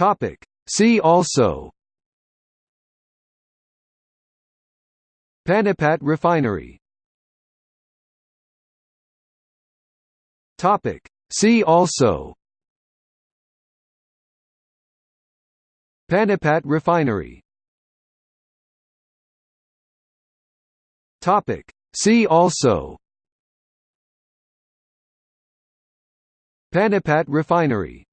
Topic. See also Panipat Refinery Topic. See also Panipat Refinery Topic. See also Panipat Refinery